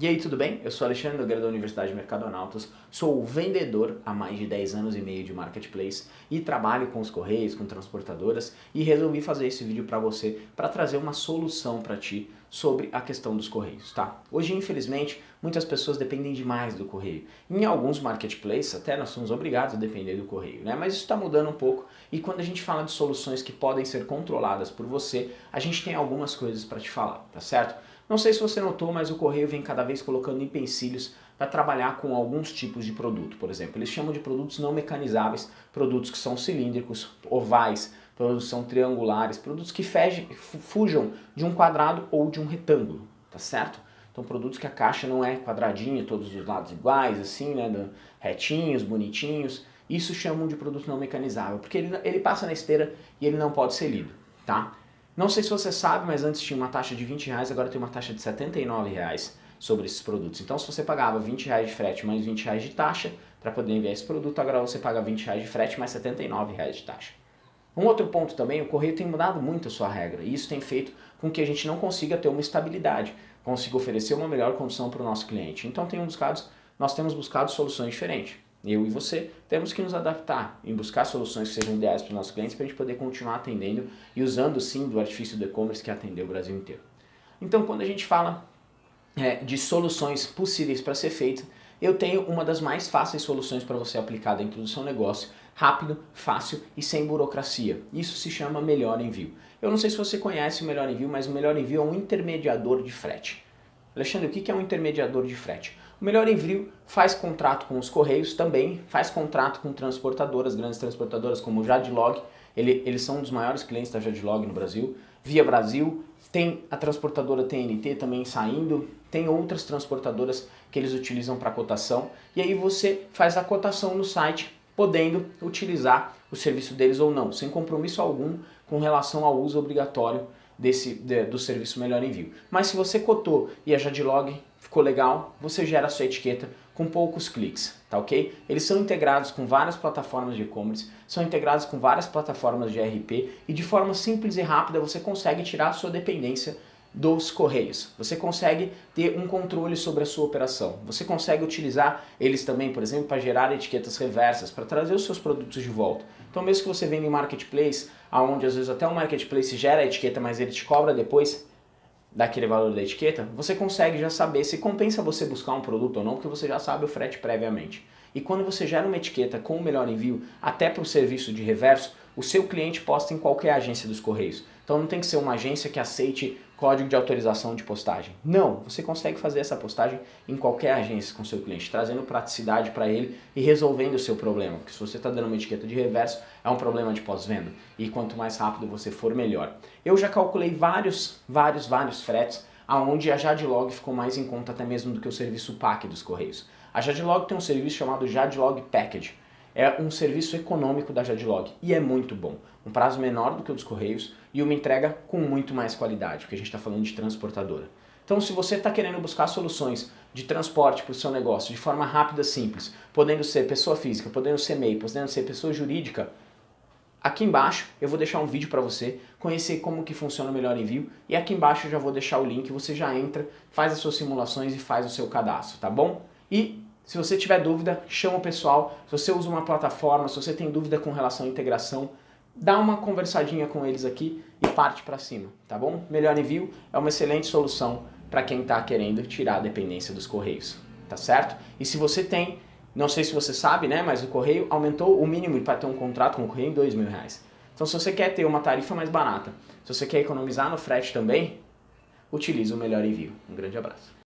E aí, tudo bem? Eu sou Alexandre Nogueira da Universidade Mercadonautas, sou vendedor há mais de 10 anos e meio de Marketplace e trabalho com os correios, com transportadoras e resolvi fazer esse vídeo para você para trazer uma solução para ti sobre a questão dos correios, tá? Hoje, infelizmente, muitas pessoas dependem demais do correio. Em alguns marketplaces, até nós somos obrigados a depender do correio, né? Mas isso está mudando um pouco e quando a gente fala de soluções que podem ser controladas por você, a gente tem algumas coisas para te falar, tá certo? Não sei se você notou, mas o Correio vem cada vez colocando empecilhos para trabalhar com alguns tipos de produto. Por exemplo, eles chamam de produtos não mecanizáveis, produtos que são cilíndricos, ovais, produtos que são triangulares, produtos que fujam de um quadrado ou de um retângulo, tá certo? Então produtos que a caixa não é quadradinha, todos os lados iguais, assim, né, retinhos, bonitinhos. Isso chamam de produto não mecanizável, porque ele, ele passa na esteira e ele não pode ser lido, tá? Não sei se você sabe, mas antes tinha uma taxa de 20 reais, agora tem uma taxa de 79 reais sobre esses produtos. Então se você pagava 20 reais de frete mais 20 reais de taxa para poder enviar esse produto, agora você paga 20 reais de frete mais 79 reais de taxa. Um outro ponto também, o correio tem mudado muito a sua regra e isso tem feito com que a gente não consiga ter uma estabilidade, consiga oferecer uma melhor condição para o nosso cliente. Então tem buscado, nós temos buscado soluções diferentes eu e você, temos que nos adaptar em buscar soluções que sejam ideais para os nossos clientes para a gente poder continuar atendendo e usando sim do artifício do e-commerce que atendeu o Brasil inteiro. Então quando a gente fala é, de soluções possíveis para ser feitas, eu tenho uma das mais fáceis soluções para você aplicar dentro do seu negócio, rápido, fácil e sem burocracia. Isso se chama Melhor Envio. Eu não sei se você conhece o Melhor Envio, mas o Melhor Envio é um intermediador de frete. Alexandre, o que é um intermediador de frete? O Melhor Envio faz contrato com os Correios também, faz contrato com transportadoras, grandes transportadoras como o Jadlog, ele, eles são um dos maiores clientes da Jadlog no Brasil, Via Brasil, tem a transportadora TNT também saindo, tem outras transportadoras que eles utilizam para cotação, e aí você faz a cotação no site, podendo utilizar o serviço deles ou não, sem compromisso algum com relação ao uso obrigatório desse, de, do serviço Melhor Envio. Mas se você cotou e a Jadlog ficou legal, você gera a sua etiqueta com poucos cliques, tá ok? Eles são integrados com várias plataformas de e-commerce, são integrados com várias plataformas de ERP e de forma simples e rápida você consegue tirar a sua dependência dos correios. Você consegue ter um controle sobre a sua operação. Você consegue utilizar eles também, por exemplo, para gerar etiquetas reversas, para trazer os seus produtos de volta. Então mesmo que você venda em marketplace, onde às vezes até o marketplace gera a etiqueta, mas ele te cobra depois, daquele valor da etiqueta, você consegue já saber se compensa você buscar um produto ou não, porque você já sabe o frete previamente. E quando você gera uma etiqueta com o melhor envio, até para o serviço de reverso, o seu cliente posta em qualquer agência dos Correios. Então não tem que ser uma agência que aceite código de autorização de postagem. Não, você consegue fazer essa postagem em qualquer agência com seu cliente, trazendo praticidade para ele e resolvendo o seu problema. Porque se você está dando uma etiqueta de reverso, é um problema de pós-venda. E quanto mais rápido você for, melhor. Eu já calculei vários, vários, vários fretes aonde a Jadlog ficou mais em conta até mesmo do que o serviço PAC dos Correios. A Jadlog tem um serviço chamado Jadlog Package. É um serviço econômico da Jadlog e é muito bom. Um prazo menor do que o dos Correios e uma entrega com muito mais qualidade, porque a gente está falando de transportadora. Então se você está querendo buscar soluções de transporte para o seu negócio de forma rápida, simples, podendo ser pessoa física, podendo ser MEI, podendo ser pessoa jurídica, Aqui embaixo eu vou deixar um vídeo para você conhecer como que funciona o Melhor Envio e aqui embaixo eu já vou deixar o link, você já entra, faz as suas simulações e faz o seu cadastro, tá bom? E se você tiver dúvida, chama o pessoal, se você usa uma plataforma, se você tem dúvida com relação à integração, dá uma conversadinha com eles aqui e parte para cima, tá bom? Melhor Envio é uma excelente solução para quem está querendo tirar a dependência dos Correios, tá certo? E se você tem não sei se você sabe, né, mas o Correio aumentou o mínimo para ter um contrato com o Correio em dois mil reais. Então se você quer ter uma tarifa mais barata, se você quer economizar no frete também, utilize o Melhor Envio. Um grande abraço.